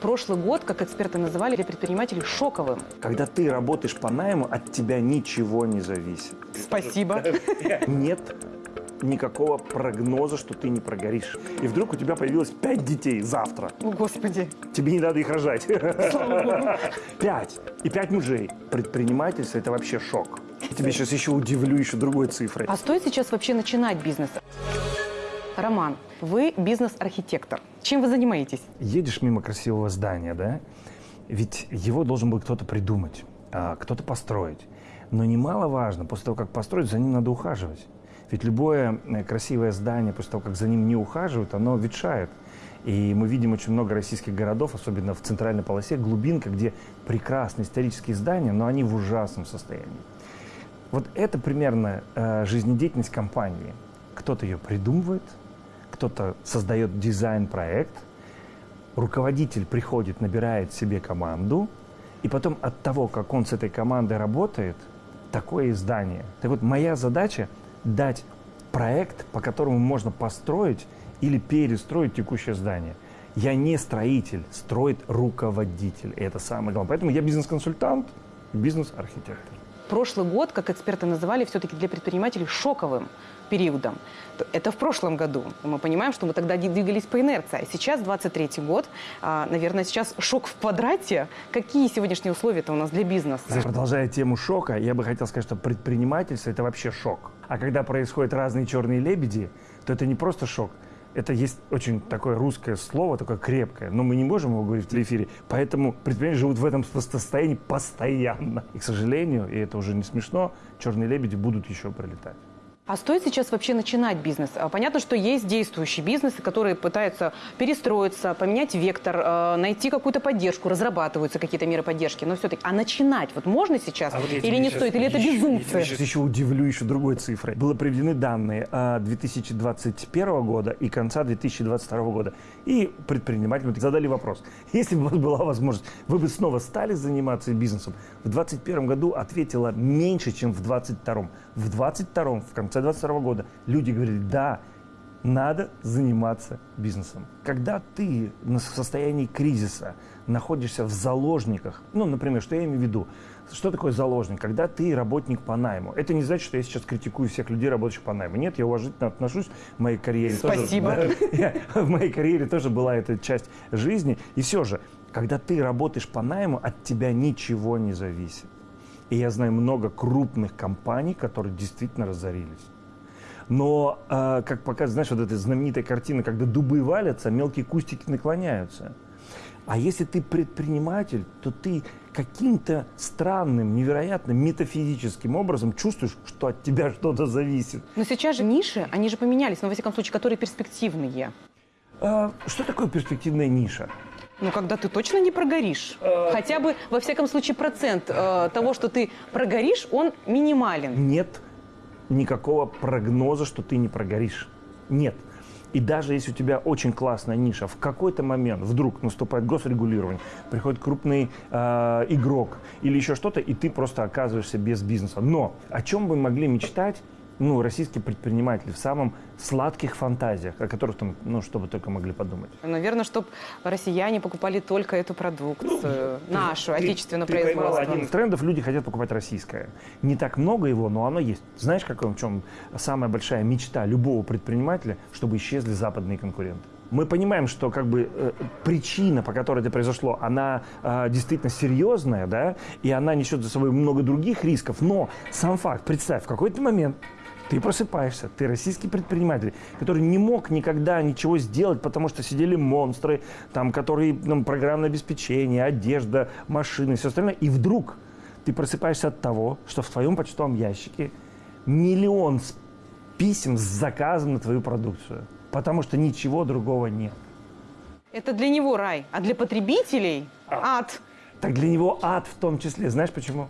Прошлый год, как эксперты называли, для предпринимателей шоковым. Когда ты работаешь по найму, от тебя ничего не зависит. Спасибо. Нет никакого прогноза, что ты не прогоришь. И вдруг у тебя появилось пять детей завтра. О, Господи. Тебе не надо их рожать. Пять. И пять мужей. Предпринимательство – это вообще шок. Тебе сейчас еще удивлю еще другой цифрой. А стоит сейчас вообще начинать бизнес? Роман, вы бизнес-архитектор. Чем вы занимаетесь? Едешь мимо красивого здания, да? Ведь его должен был кто-то придумать, а, кто-то построить. Но немаловажно, после того, как построить, за ним надо ухаживать. Ведь любое э, красивое здание, после того, как за ним не ухаживают, оно ветшает. И мы видим очень много российских городов, особенно в центральной полосе, глубинка, где прекрасные исторические здания, но они в ужасном состоянии. Вот это примерно э, жизнедеятельность компании. Кто-то ее придумывает, кто-то создает дизайн-проект, руководитель приходит, набирает себе команду, и потом от того, как он с этой командой работает, такое издание. Так вот, моя задача дать проект, по которому можно построить или перестроить текущее здание. Я не строитель, строит руководитель. И это самое главное. Поэтому я бизнес-консультант, бизнес-архитектор. Прошлый год, как эксперты называли, все-таки для предпринимателей шоковым периодом. Это в прошлом году. Мы понимаем, что мы тогда двигались по инерции. А сейчас 23 год. А, наверное, сейчас шок в квадрате. Какие сегодняшние условия-то у нас для бизнеса? Продолжая тему шока, я бы хотел сказать, что предпринимательство – это вообще шок. А когда происходят разные черные лебеди, то это не просто шок, это есть очень такое русское слово, такое крепкое, но мы не можем его говорить в эфире, поэтому предприниматели живут в этом состоянии постоянно. И, к сожалению, и это уже не смешно, черные лебеди будут еще пролетать. А стоит сейчас вообще начинать бизнес? А, понятно, что есть действующие бизнесы, которые пытаются перестроиться, поменять вектор, э, найти какую-то поддержку, разрабатываются какие-то меры поддержки, но все-таки, а начинать вот можно сейчас а вот или не стоит, или это безумцы? Я сейчас еще удивлю еще другой цифрой. Было приведены данные 2021 года и конца 2022 года. И предпринимателям задали вопрос. Если бы у вас была возможность, вы бы снова стали заниматься бизнесом? В 2021 году ответила меньше, чем в 2022. В 2022, в конце 2022 года люди говорили, да, надо заниматься бизнесом. Когда ты в состоянии кризиса находишься в заложниках, ну, например, что я имею в виду? Что такое заложник? Когда ты работник по найму. Это не значит, что я сейчас критикую всех людей, работающих по найму. Нет, я уважительно отношусь в моей карьере. Спасибо. Тоже, в моей карьере тоже была эта часть жизни. И все же, когда ты работаешь по найму, от тебя ничего не зависит. И я знаю много крупных компаний, которые действительно разорились. Но, э, как показывает, знаешь, вот эта знаменитая картина, когда дубы валятся, мелкие кустики наклоняются. А если ты предприниматель, то ты каким-то странным, невероятным, метафизическим образом чувствуешь, что от тебя что-то зависит. Но сейчас же ниши, они же поменялись, но, во всяком случае, которые перспективные. А, что такое перспективная ниша? Ну, когда ты точно не прогоришь. Э, Хотя бы, во всяком случае, процент э, того, что ты прогоришь, он минимален. Нет никакого прогноза, что ты не прогоришь. Нет. И даже если у тебя очень классная ниша, в какой-то момент вдруг наступает госрегулирование, приходит крупный э, игрок или еще что-то, и ты просто оказываешься без бизнеса. Но о чем бы могли мечтать ну, российские предприниматели в самом сладких фантазиях, о которых там, ну, что бы только могли подумать. Наверное, чтобы россияне покупали только эту продукцию, ну, нашу, ты, отечественную ты производство. один из трендов, люди хотят покупать российское. Не так много его, но оно есть. Знаешь, какой, в чем самая большая мечта любого предпринимателя, чтобы исчезли западные конкуренты? мы понимаем, что как бы э, причина, по которой это произошло, она э, действительно серьезная, да, и она несет за собой много других рисков, но сам факт, представь, в какой-то момент ты просыпаешься, ты российский предприниматель, который не мог никогда ничего сделать, потому что сидели монстры, там, которые, ну, программное обеспечение, одежда, машины, все остальное. И вдруг ты просыпаешься от того, что в твоем почтовом ящике миллион писем с заказом на твою продукцию, потому что ничего другого нет. Это для него рай, а для потребителей а. ад. Так для него ад в том числе. Знаешь почему?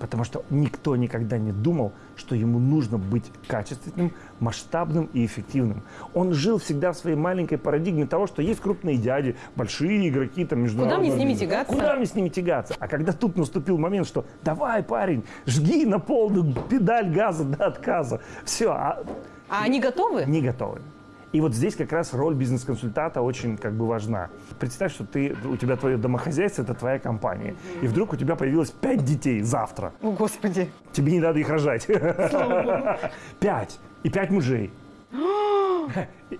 Потому что никто никогда не думал, что ему нужно быть качественным, масштабным и эффективным. Он жил всегда в своей маленькой парадигме того, что есть крупные дяди, большие игроки, там, международные. Куда мне с ними тягаться? Куда мне с ними тягаться? А когда тут наступил момент, что давай, парень, жги на полную педаль газа до отказа. Все. А, а они готовы? Не готовы. И вот здесь как раз роль бизнес-консультанта очень как бы важна. Представь, что ты, у тебя твое домохозяйство, это твоя компания. И вдруг у тебя появилось пять детей завтра. О, Господи. Тебе не надо их рожать. Пять. И пять мужей.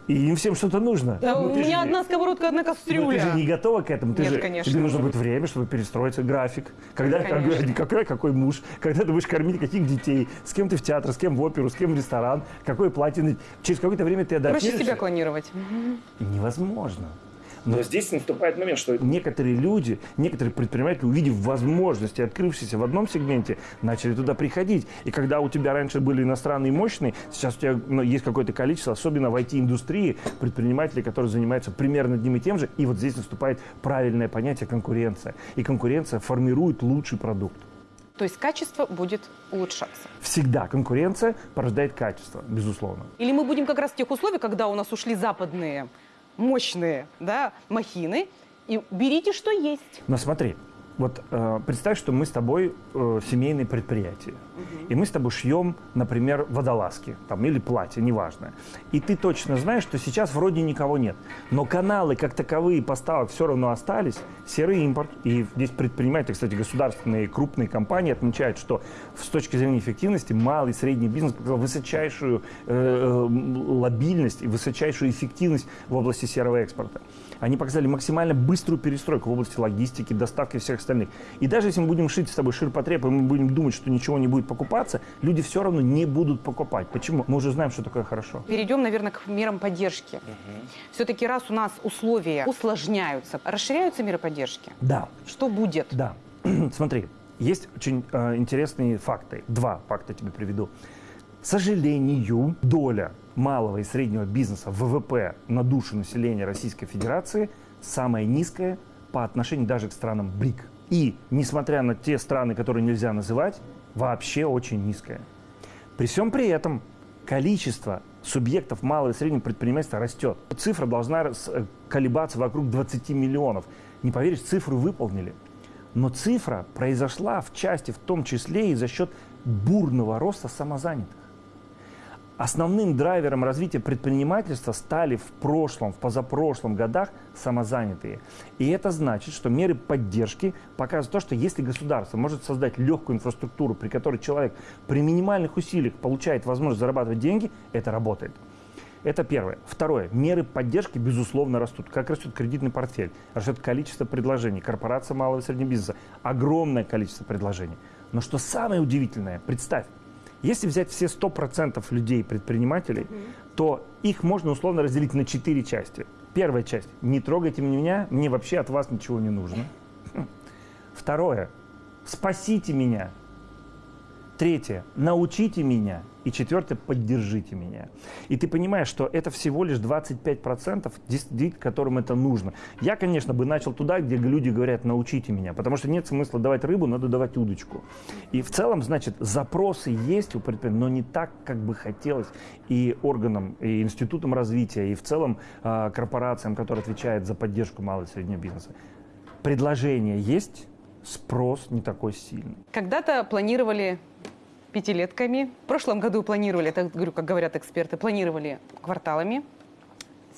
И им всем что-то нужно. Да, Ну, у же меня не- одна сковородка, одна ну, кастрюля. ты же не готова к этому. Ты Нет, же, конечно. Тебе нужно будет время, чтобы перестроиться график. Когда, когда- какой, какой муж, когда ты будешь кормить каких детей, с кем ты в театр, с кем в оперу, с кем в ресторан, какое платье. Через какое-то время ты Проще адаптируешься. себя клонировать. Невозможно. Но здесь наступает момент, что некоторые люди, некоторые предприниматели, увидев возможности, открывшиеся в одном сегменте, начали туда приходить. И когда у тебя раньше были иностранные мощные, сейчас у тебя ну, есть какое-то количество, особенно в IT-индустрии, предпринимателей, которые занимаются примерно одним и тем же. И вот здесь наступает правильное понятие конкуренция. И конкуренция формирует лучший продукт. То есть качество будет улучшаться. Всегда конкуренция порождает качество, безусловно. Или мы будем как раз в тех условиях, когда у нас ушли западные мощные да, махины, и берите, что есть. Но смотри, вот э, представь, что мы с тобой э, семейное предприятие. И мы с тобой шьем, например, водолазки там, или платье, неважно. И ты точно знаешь, что сейчас вроде никого нет. Но каналы как таковые поставок все равно остались. Серый импорт. И здесь предприниматели, кстати, государственные крупные компании отмечают, что с точки зрения эффективности малый и средний бизнес показал высочайшую э, э, лобильность и высочайшую эффективность в области серого экспорта. Они показали максимально быструю перестройку в области логистики, доставки всех остальных. И даже если мы будем шить с тобой ширпотреб, и мы будем думать, что ничего не будет покупаться, люди все равно не будут покупать. Почему? Мы уже знаем, что такое хорошо. Перейдем, наверное, к мерам поддержки. Все-таки раз у нас условия усложняются, расширяются меры поддержки. Да, Что будет? да. Смотри, есть очень э, интересные факты. Два факта тебе приведу. К сожалению, доля малого и среднего бизнеса ВВП на душу населения Российской Федерации самая низкая по отношению даже к странам БРИК. И, несмотря на те страны, которые нельзя называть, вообще очень низкая. При всем при этом количество субъектов малого и среднего предпринимательства растет. Цифра должна э, колебаться вокруг 20 миллионов. Не поверишь, цифру выполнили. Но цифра произошла в части, в том числе и за счет бурного роста самозанятых. Основным драйвером развития предпринимательства стали в прошлом, в позапрошлом годах самозанятые. И это значит, что меры поддержки показывают то, что если государство может создать легкую инфраструктуру, при которой человек при минимальных усилиях получает возможность зарабатывать деньги, это работает. Это первое. Второе. Меры поддержки, безусловно, растут. Как растет кредитный портфель, растет количество предложений. Корпорация малого и среднего бизнеса. Огромное количество предложений. Но что самое удивительное, представь, если взять все 100% людей, предпринимателей, то их можно условно разделить на четыре части. Первая часть – не трогайте меня, мне вообще от вас ничего не нужно. Хм. Второе – спасите меня. Третье – научите меня. И четвертое – поддержите меня. И ты понимаешь, что это всего лишь 25% действительно, которым это нужно. Я, конечно, бы начал туда, где люди говорят «научите меня», потому что нет смысла давать рыбу, надо давать удочку. И в целом, значит, запросы есть у предприятий, но не так, как бы хотелось и органам, и институтам развития, и в целом а, корпорациям, которые отвечают за поддержку малого и среднего бизнеса. Предложение есть, спрос не такой сильный. Когда-то планировали пятилетками. В прошлом году планировали, это говорю, как говорят эксперты, планировали кварталами.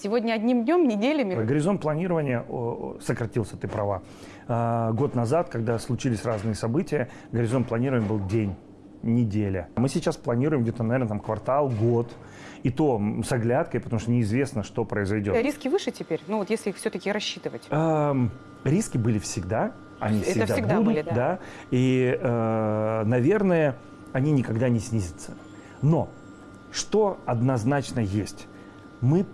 Сегодня одним днем, неделями. Горизонт планирования сократился, ты права. А, год назад, когда случились разные события, горизонт планирования был день, неделя. Мы сейчас планируем где-то, наверное, там квартал, год. И то с оглядкой, потому что неизвестно, что произойдет. Риски выше теперь, ну вот если их все-таки рассчитывать. Эм, риски были всегда, они Это всегда, всегда будут, были, да. И, э, наверное, они никогда не снизятся. Но что однозначно есть? Мы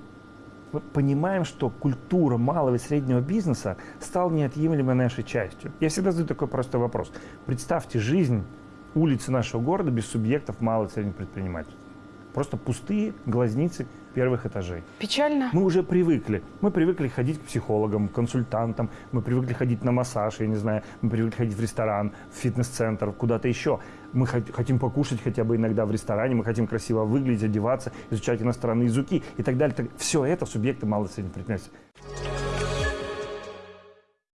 понимаем, что культура малого и среднего бизнеса стала неотъемлемой нашей частью. Я всегда задаю такой простой вопрос. Представьте жизнь улицы нашего города без субъектов малого и среднего предпринимательства. Просто пустые глазницы первых этажей. Печально. Мы уже привыкли. Мы привыкли ходить к психологам, к консультантам, мы привыкли ходить на массаж, я не знаю, мы привыкли ходить в ресторан, в фитнес-центр, куда-то еще. Мы хот- хотим покушать хотя бы иногда в ресторане, мы хотим красиво выглядеть, одеваться, изучать иностранные языки и так далее. Все это субъекты малого и среднего предпринимательства.